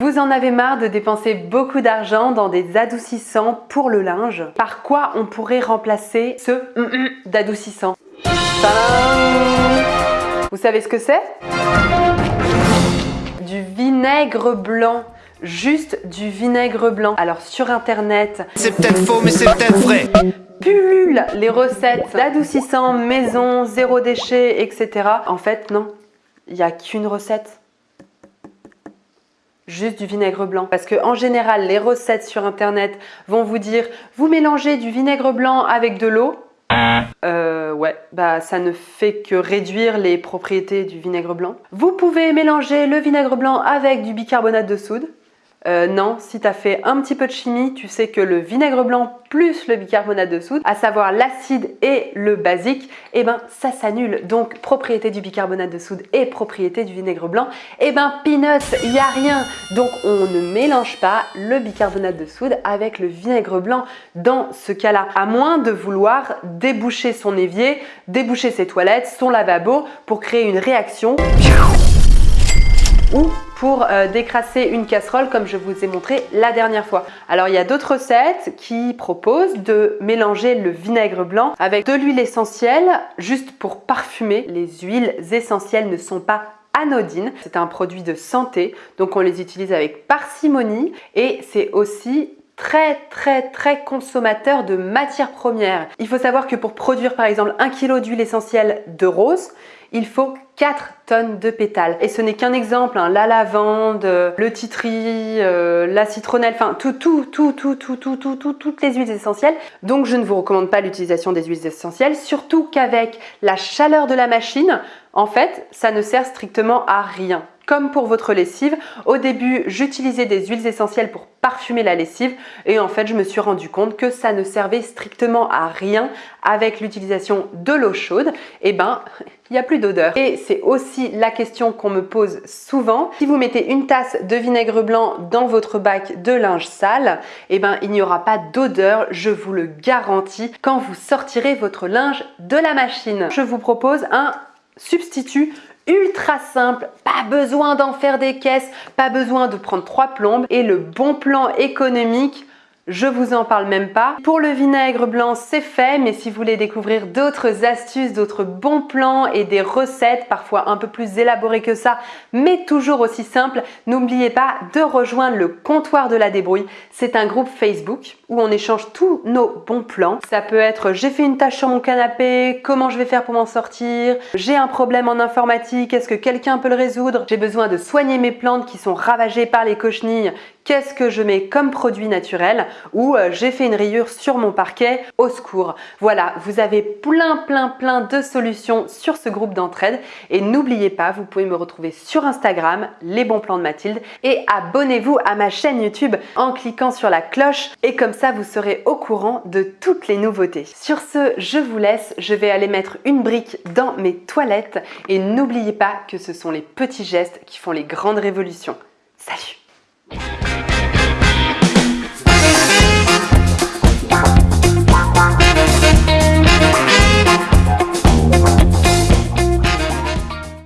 Vous en avez marre de dépenser beaucoup d'argent dans des adoucissants pour le linge Par quoi on pourrait remplacer ce mm, mm d'adoucissant Vous savez ce que c'est? Du vinaigre blanc juste du vinaigre blanc. Alors sur internet, c'est peut-être faux mais c'est peut-être vrai. Pullule les recettes d'adoucissants maison, zéro déchet, etc. En fait non, il n'y a qu'une recette juste du vinaigre blanc. Parce que en général, les recettes sur internet vont vous dire vous mélangez du vinaigre blanc avec de l'eau. Euh, ouais, bah ça ne fait que réduire les propriétés du vinaigre blanc. Vous pouvez mélanger le vinaigre blanc avec du bicarbonate de soude. Euh, non, si tu as fait un petit peu de chimie, tu sais que le vinaigre blanc plus le bicarbonate de soude, à savoir l'acide et le basique, eh ben ça s'annule. Donc propriété du bicarbonate de soude et propriété du vinaigre blanc, eh ben peanuts, il n'y a rien. Donc on ne mélange pas le bicarbonate de soude avec le vinaigre blanc dans ce cas-là. À moins de vouloir déboucher son évier, déboucher ses toilettes, son lavabo pour créer une réaction pour euh, décrasser une casserole comme je vous ai montré la dernière fois. Alors il y a d'autres recettes qui proposent de mélanger le vinaigre blanc avec de l'huile essentielle juste pour parfumer. Les huiles essentielles ne sont pas anodines. C'est un produit de santé, donc on les utilise avec parcimonie et c'est aussi très très très consommateur de matières premières. Il faut savoir que pour produire par exemple un kilo d'huile essentielle de rose, il faut 4 tonnes de pétales. Et ce n'est qu'un exemple, hein. la lavande, le titri, euh, la citronnelle, enfin tout, tout, tout, tout, tout, tout, tout, toutes les huiles essentielles. Donc je ne vous recommande pas l'utilisation des huiles essentielles, surtout qu'avec la chaleur de la machine, en fait, ça ne sert strictement à rien comme pour votre lessive. Au début, j'utilisais des huiles essentielles pour parfumer la lessive et en fait, je me suis rendu compte que ça ne servait strictement à rien avec l'utilisation de l'eau chaude. Et eh ben, il n'y a plus d'odeur. Et c'est aussi la question qu'on me pose souvent. Si vous mettez une tasse de vinaigre blanc dans votre bac de linge sale, eh ben, il n'y aura pas d'odeur, je vous le garantis, quand vous sortirez votre linge de la machine. Je vous propose un substitut ultra simple, pas besoin d'en faire des caisses, pas besoin de prendre trois plombes. Et le bon plan économique je vous en parle même pas. Pour le vinaigre blanc, c'est fait, mais si vous voulez découvrir d'autres astuces, d'autres bons plans et des recettes, parfois un peu plus élaborées que ça, mais toujours aussi simples, n'oubliez pas de rejoindre le comptoir de la débrouille. C'est un groupe Facebook où on échange tous nos bons plans. Ça peut être j'ai fait une tâche sur mon canapé, comment je vais faire pour m'en sortir, j'ai un problème en informatique, est-ce que quelqu'un peut le résoudre, j'ai besoin de soigner mes plantes qui sont ravagées par les cochenilles, qu'est-ce que je mets comme produit naturel ou euh, j'ai fait une rayure sur mon parquet, au secours. Voilà, vous avez plein plein plein de solutions sur ce groupe d'entraide et n'oubliez pas, vous pouvez me retrouver sur Instagram, les bons plans de Mathilde et abonnez-vous à ma chaîne YouTube en cliquant sur la cloche et comme ça vous serez au courant de toutes les nouveautés. Sur ce, je vous laisse, je vais aller mettre une brique dans mes toilettes et n'oubliez pas que ce sont les petits gestes qui font les grandes révolutions. Salut